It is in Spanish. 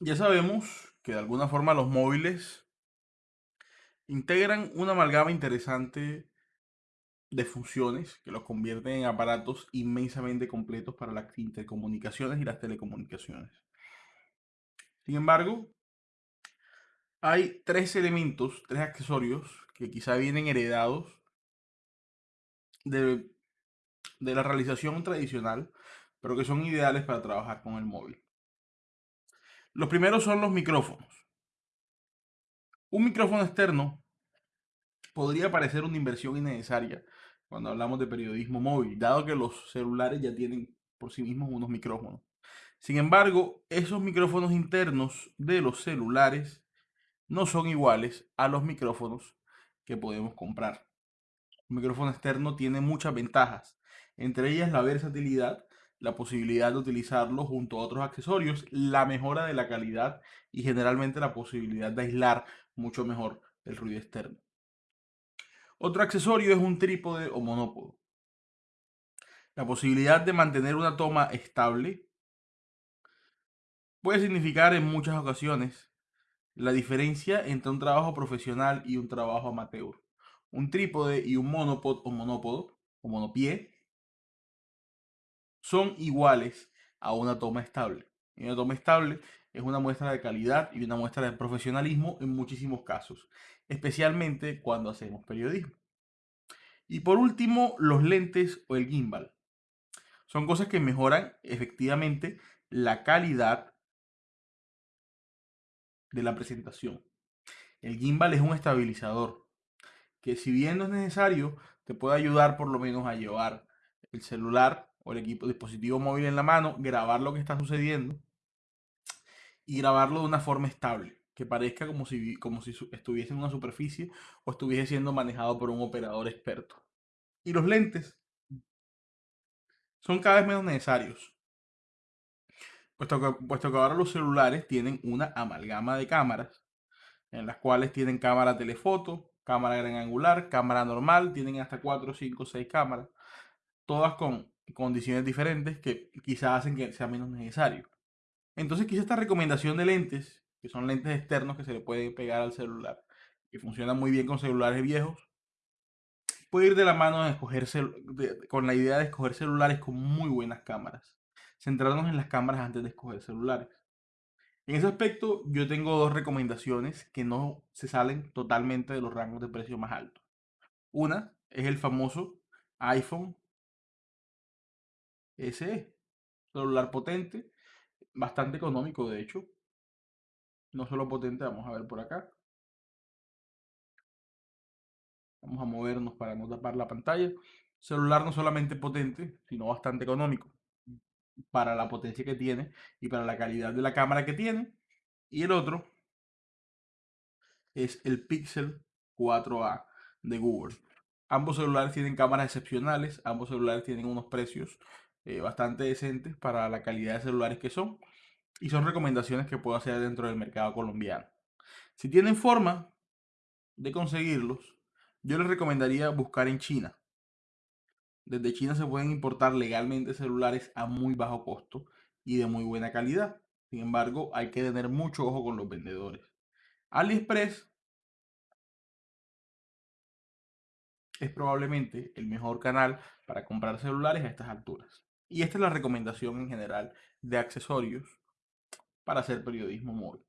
Ya sabemos que de alguna forma los móviles integran una amalgama interesante de funciones que los convierten en aparatos inmensamente completos para las intercomunicaciones y las telecomunicaciones. Sin embargo, hay tres elementos, tres accesorios que quizá vienen heredados de, la realización tradicional, pero que son ideales para trabajar con el móvil. Los primeros son los micrófonos. Un micrófono externo podría parecer una inversión innecesaria cuando hablamos de periodismo móvil, dado que los celulares ya tienen por sí mismos unos micrófonos. Sin embargo, esos micrófonos internos de los celulares no son iguales a los micrófonos que podemos comprar. Un micrófono externo tiene muchas ventajas, entre ellas la versatilidad, la posibilidad de utilizarlo junto a otros accesorios, la mejora de la calidad y generalmente la posibilidad de aislar mucho mejor el ruido externo. Otro accesorio es un trípode o monópodo. La posibilidad de mantener una toma estable puede significar en muchas ocasiones la diferencia entre un trabajo profesional y un trabajo amateur. Un trípode y un monopod o monópodo o monopié son iguales a una toma estable. Y una toma estable es una muestra de calidad y una muestra de profesionalismo en muchísimos casos, especialmente cuando hacemos periodismo. Y por último, los lentes o el gimbal. Son cosas que mejoran efectivamente la calidad de la presentación. El gimbal es un estabilizador que si bien no es necesario, te puede ayudar por lo menos a llevar el celular o el equipo dispositivo móvil en la mano, grabar lo que está sucediendo y grabarlo de una forma estable, que parezca como si, como si estuviese en una superficie o estuviese siendo manejado por un operador experto. Y los lentes son cada vez menos necesarios, puesto que, puesto que ahora los celulares tienen una amalgama de cámaras, en las cuales tienen cámara telefoto, cámara gran angular, cámara normal, tienen hasta 4, 5, 6 cámaras, todas con condiciones diferentes que quizás hacen que sea menos necesario. Entonces quizá esta recomendación de lentes, que son lentes externos que se le pueden pegar al celular, que funcionan muy bien con celulares viejos, puede ir de la mano de escoger con la idea de escoger celulares con muy buenas cámaras. Centrarnos en las cámaras antes de escoger celulares. En ese aspecto, yo tengo dos recomendaciones que no se salen totalmente de los rangos de precio más altos. Una es el famoso iPhone SE, celular potente, bastante económico de hecho. No solo potente, vamos a ver por acá. Vamos a movernos para no tapar la pantalla. Celular no solamente potente, sino bastante económico para la potencia que tiene y para la calidad de la cámara que tiene. Y el otro es el Pixel 4a de Google. Ambos celulares tienen cámaras excepcionales, ambos celulares tienen unos precios eh, bastante decentes para la calidad de celulares que son y son recomendaciones que puedo hacer dentro del mercado colombiano. Si tienen forma de conseguirlos, yo les recomendaría buscar en China. Desde China se pueden importar legalmente celulares a muy bajo costo y de muy buena calidad. Sin embargo, hay que tener mucho ojo con los vendedores. AliExpress es probablemente el mejor canal para comprar celulares a estas alturas. Y esta es la recomendación en general de accesorios para hacer periodismo móvil.